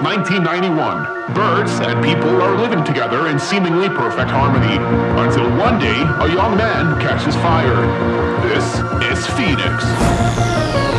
Since 1991, birds and people are living together in seemingly perfect harmony. Until one day, a young man catches fire. This is Phoenix.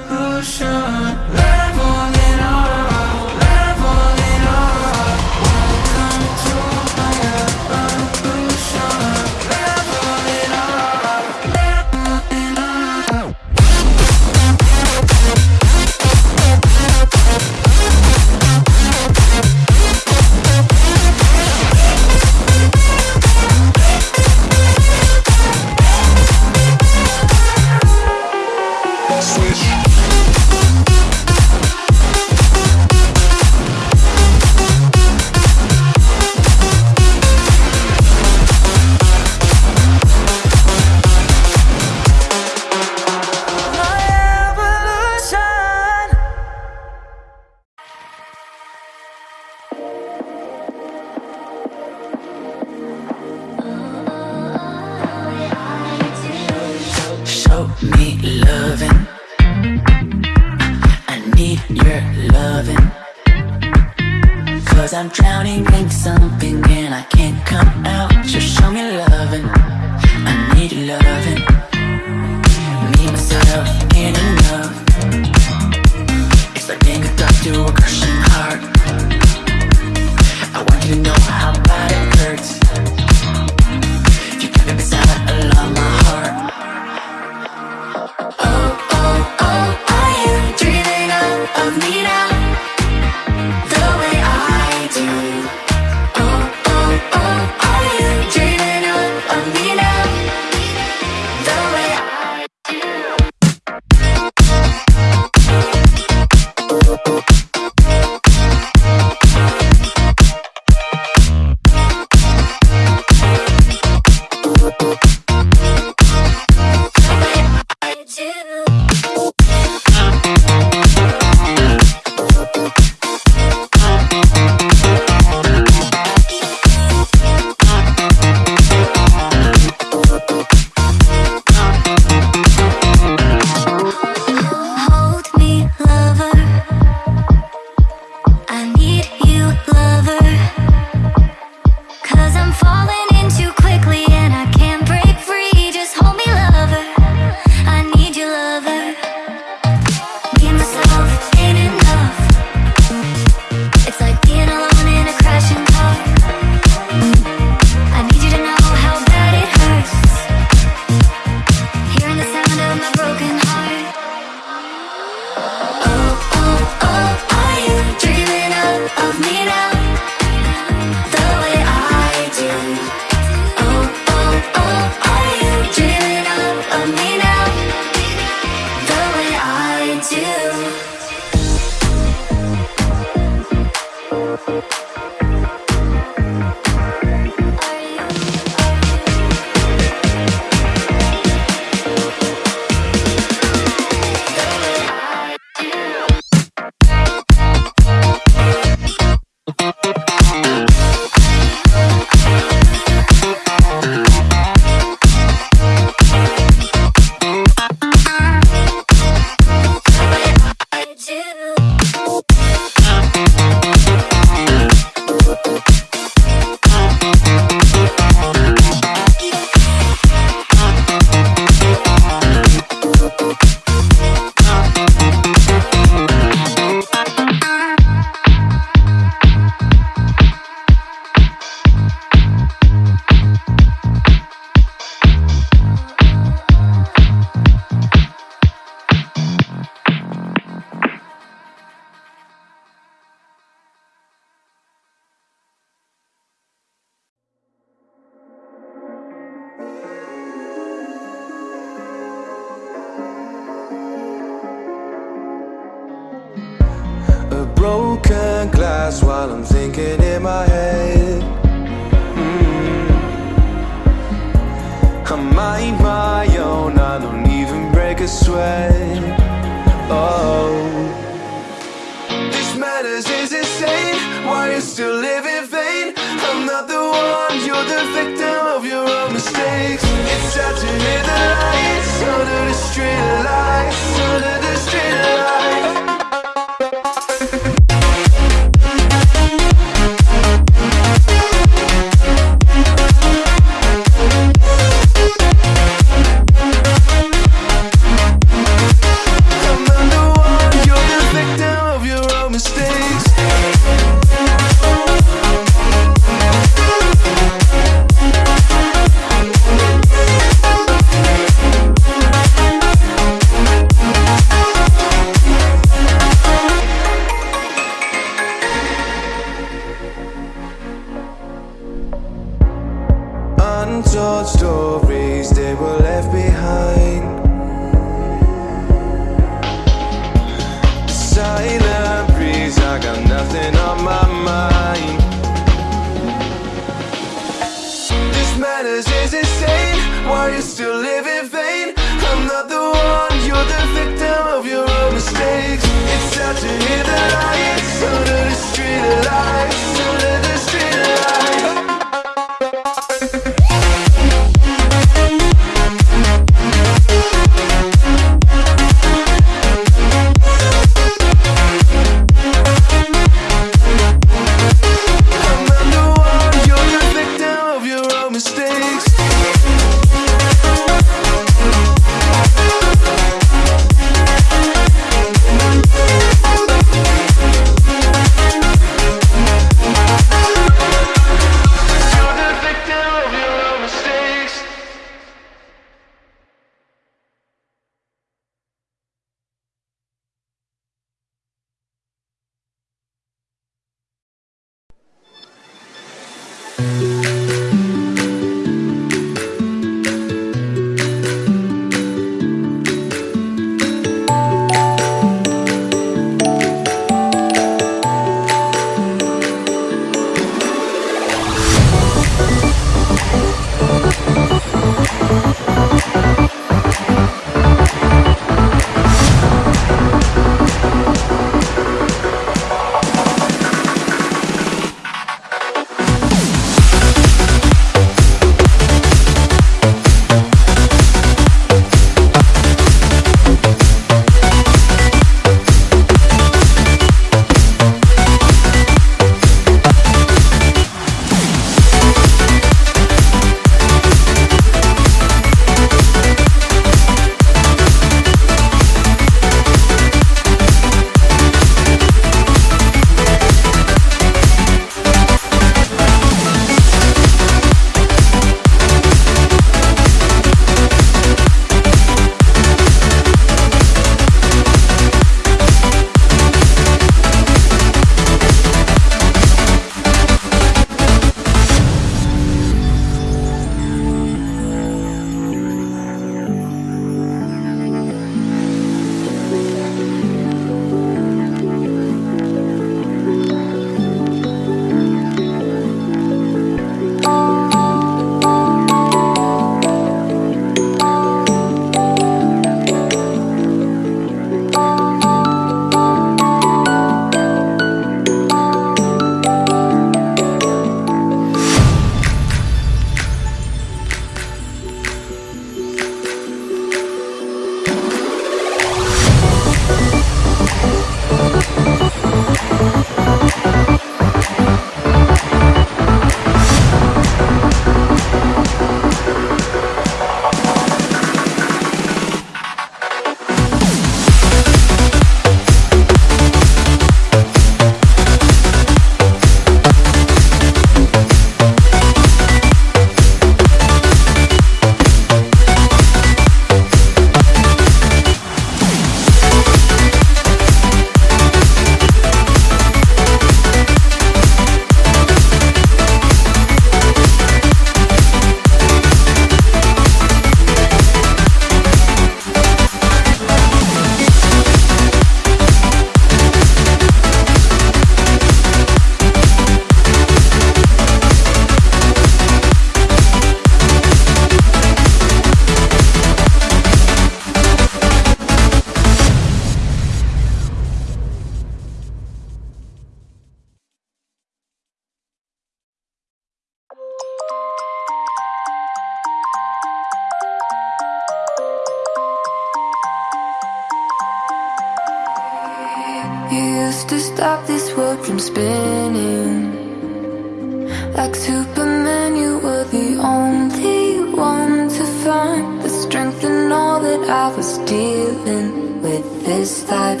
dealing with this life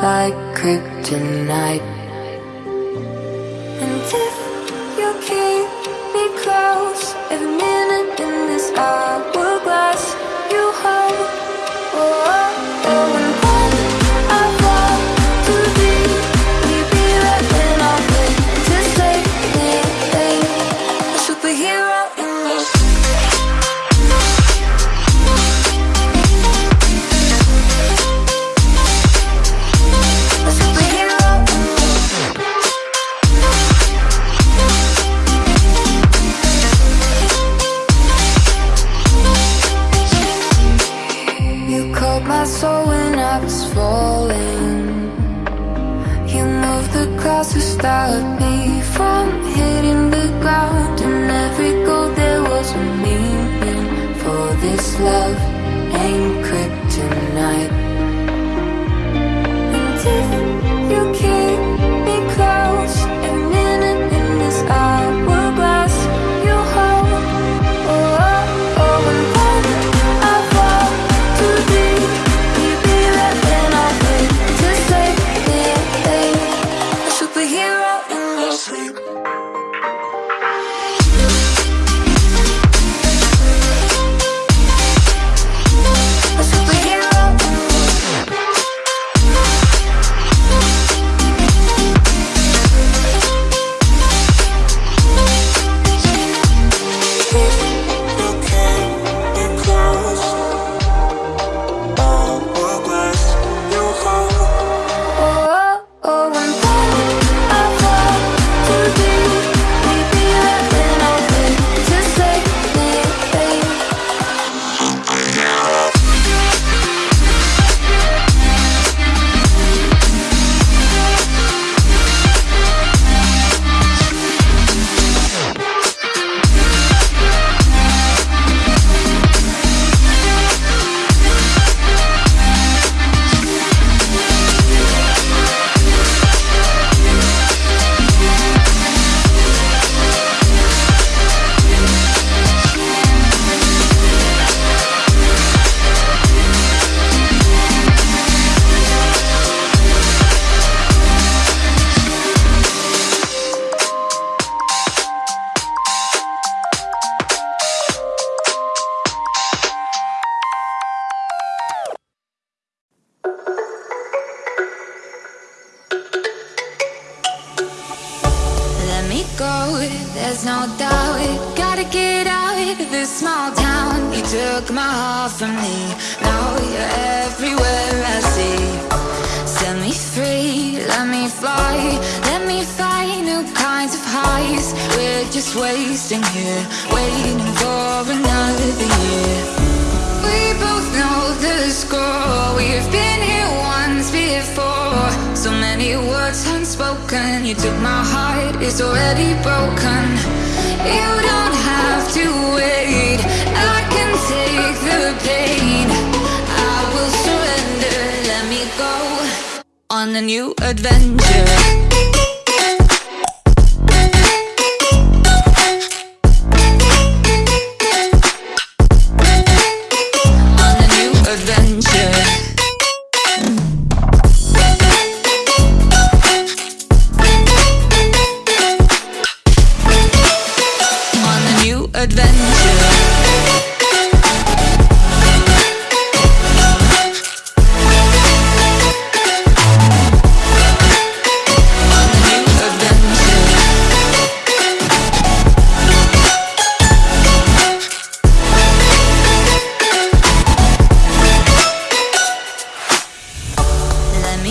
like kryptonite. And if you keep me close, every minute in this hourglass.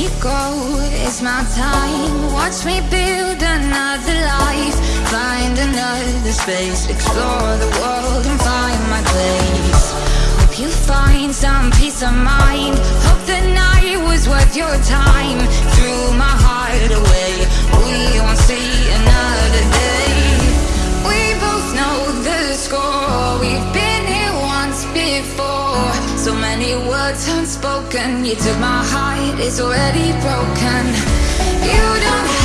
me go, it's my time. Watch me build another life. Find another space. Explore the world and find my place. Hope you find some peace of mind. Hope the night was worth your time. Threw my heart away. We won't see So many words unspoken. You took my heart, it's already broken. You don't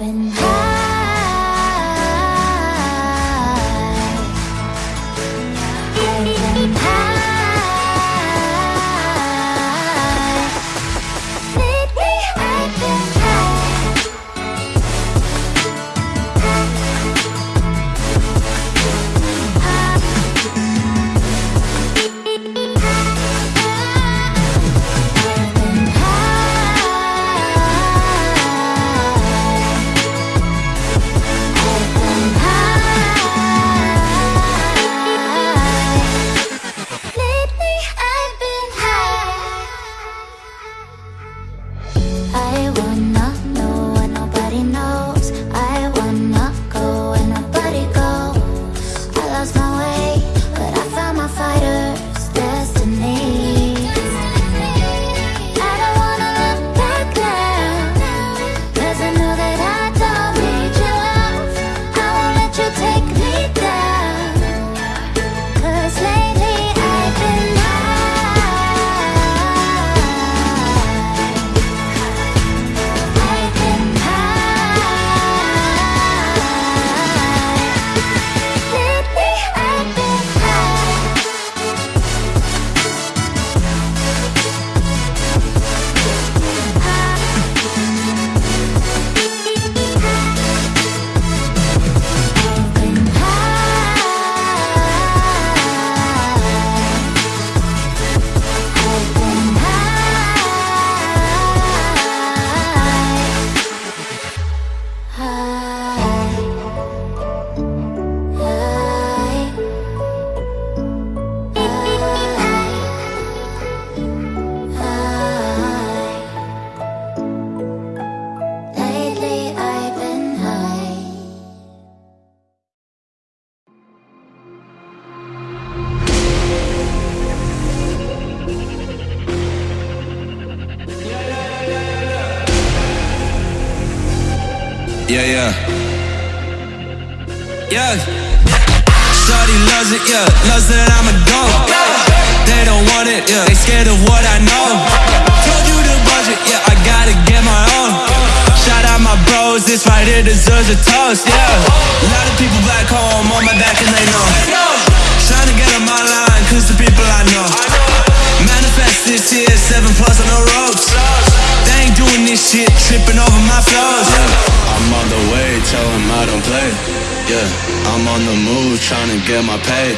happen. It, yeah. Loves that I'm a go. They don't want it, yeah. They scared of what I know. Told you the budget, yeah. I gotta get my own. Shout out my bros, this right here deserves a toast, yeah. A lot of people back home on my back and they know. Trying to get on my line, cause the people I know. Manifest this year, seven plus on the ropes. They ain't doing this shit, tripping over my flows. Yeah. I'm on the way, tell them I don't play. Yeah, I'm on the move, trying to get my pay.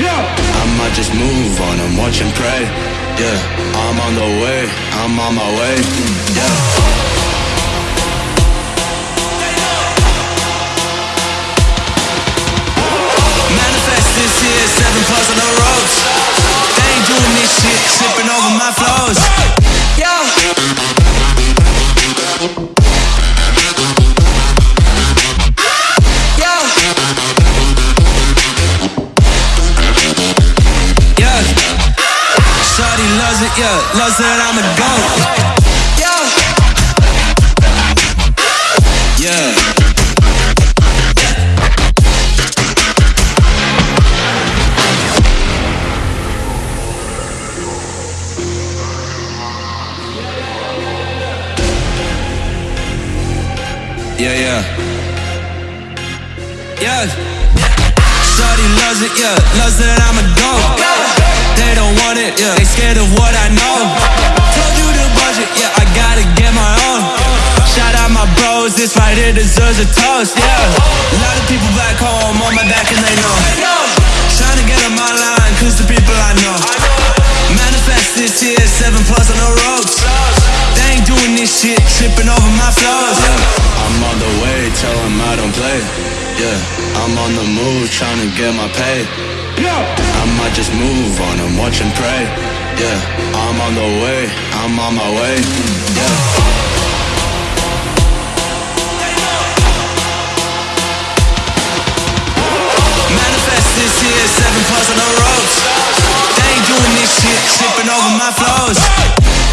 Yeah, I might just move on and watch and pray. Yeah, I'm on the way, I'm on my way. Yeah. Manifest this year, seven plus on the ropes. They ain't doing this shit, tripping over my flows. Yeah. Loves deserves a toast, yeah. A lot of people back home on my back and they know. Trying to get on my line, cause the people I know. Manifest this year, seven plus on the ropes. They ain't doing this shit, tripping over my flows. Yeah. I'm on the way, tell them I don't play. Yeah, I'm on the move, trying to get my pay. yeah I might just move on and watch and pray. Yeah, I'm on the way, I'm on my way. Yeah. This year, seven plus on the ropes. They ain't doing this shit, tripping over my flows.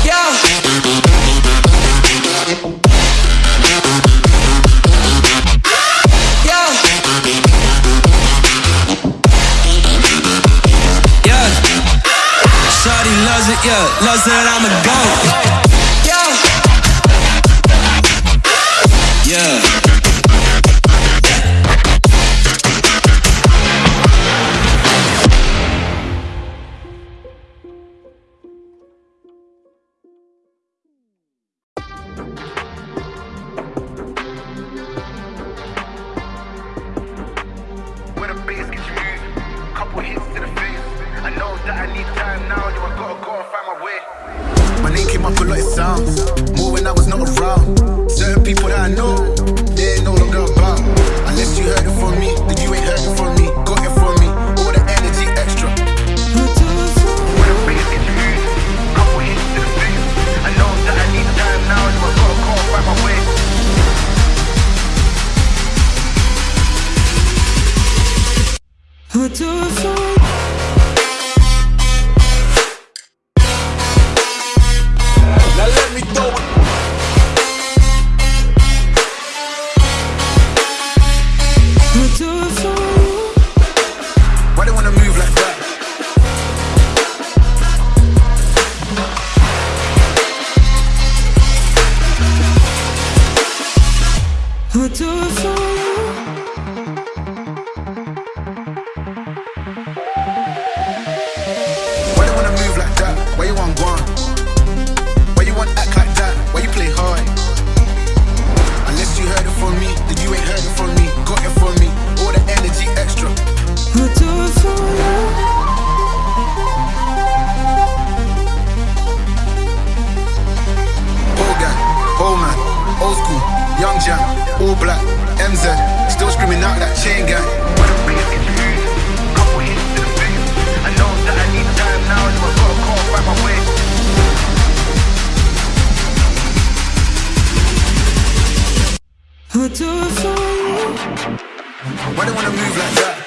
Yeah. Yeah. Loves it, yeah. Loves that Why they wanna move like that? Why you want? Why you want act like that? Why you play hard? Unless you heard it from me, you ain't heard it from me. Got it from me, all the energy extra. Old school, Young Jam, All Black, MZ, still screaming out that chain gang. When I'm bringing it smooth, couple hits to. I know that I need time now, and I've got a call by my way. How do I find? Why they wanna move like that?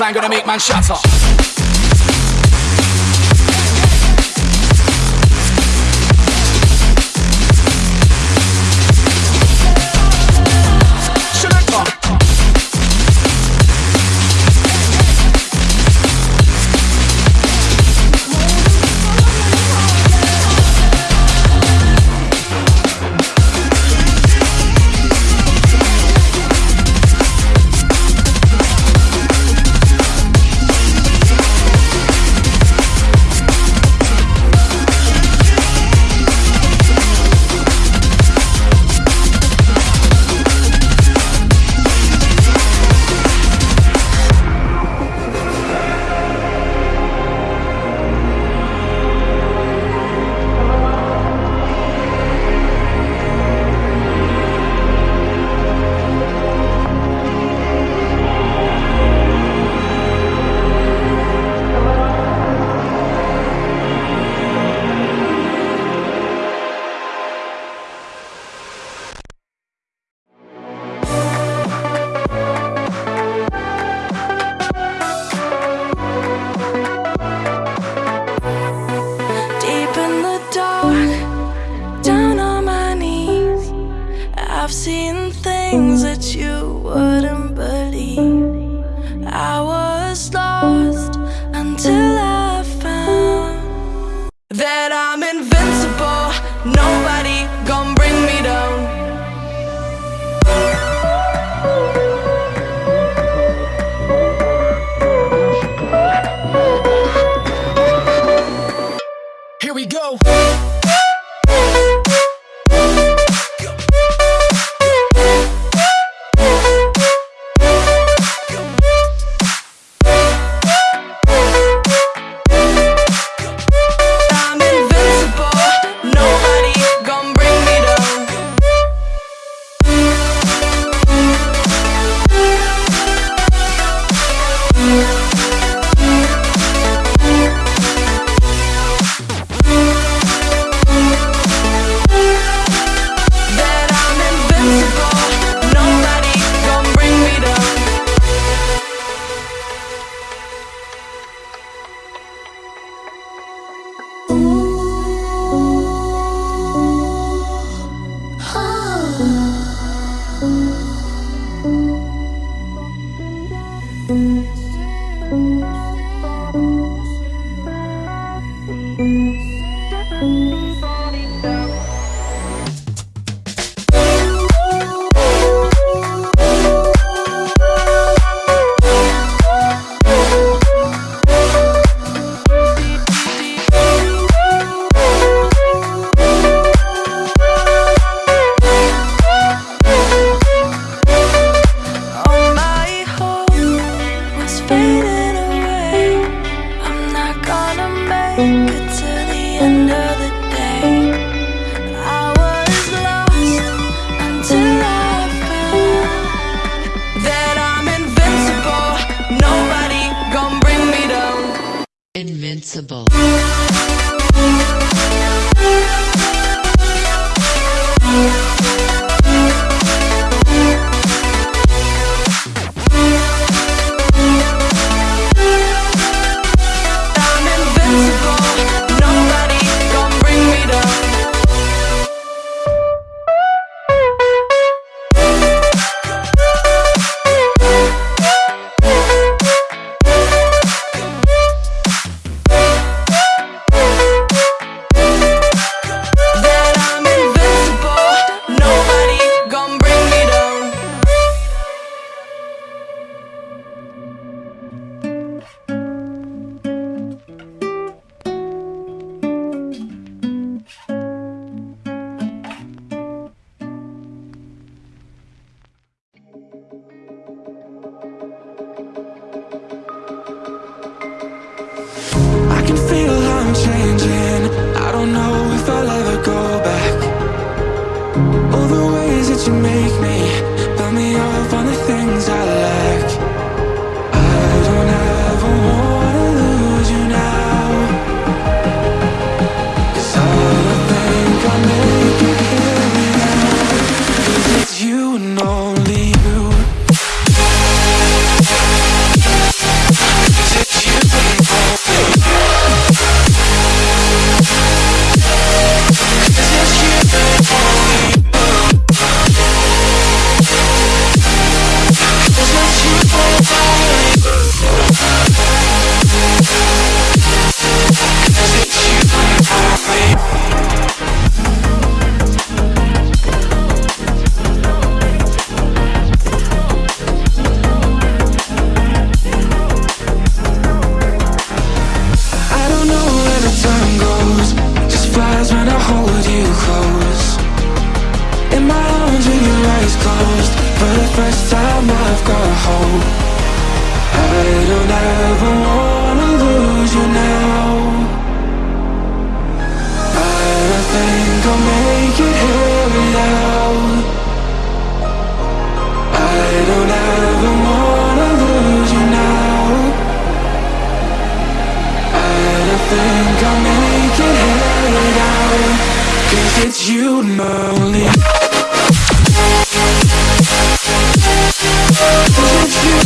Bassline gonna make man shatter. it's you and It's you only It's you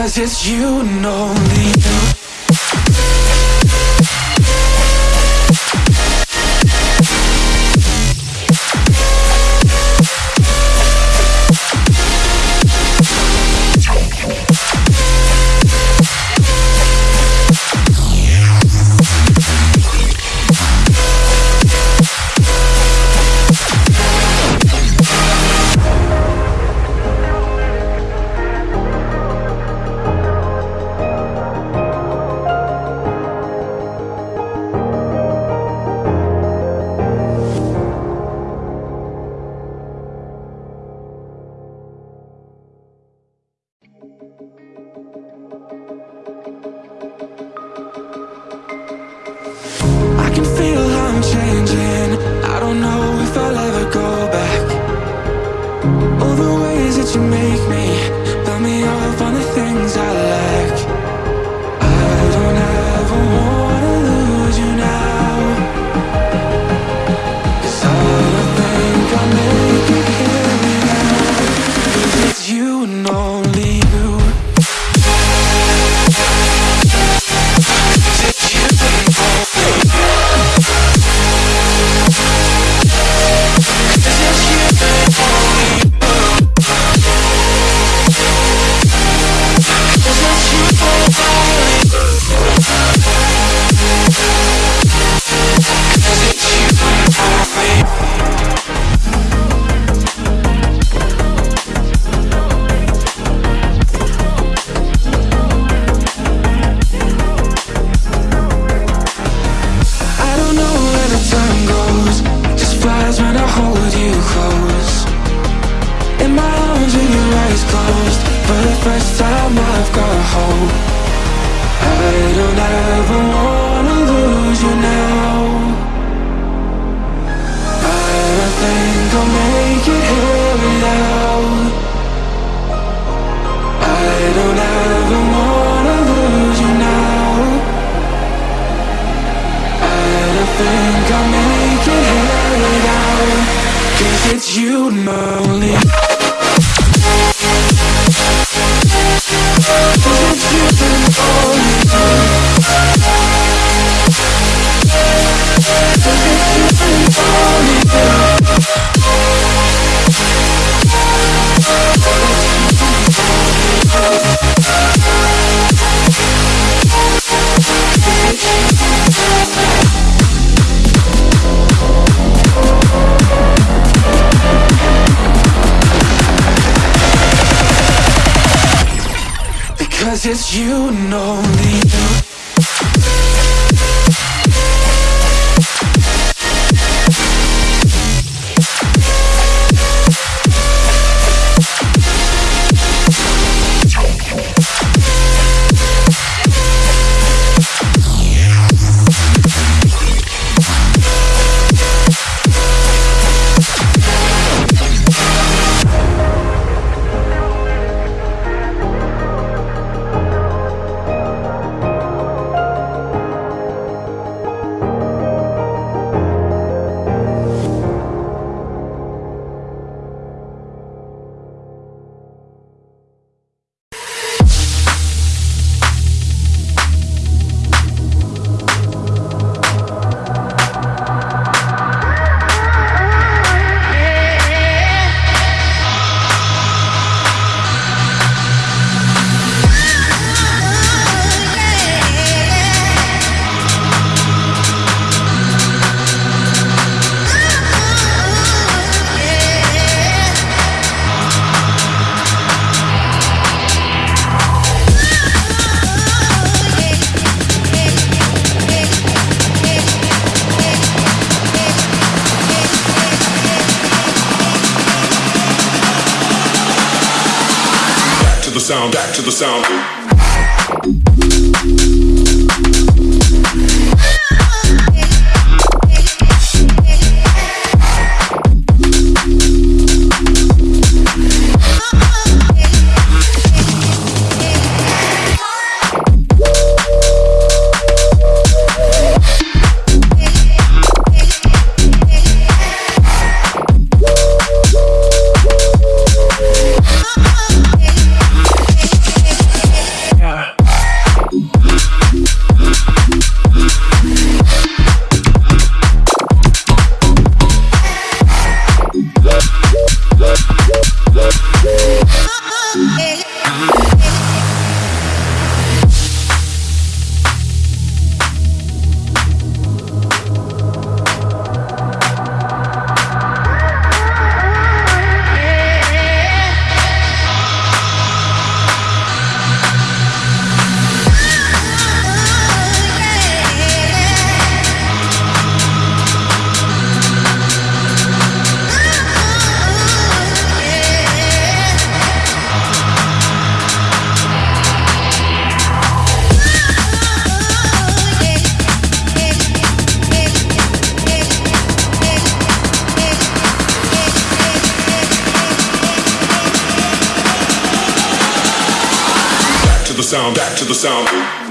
Cause it's you and only you. Sound, sound, back to the sound.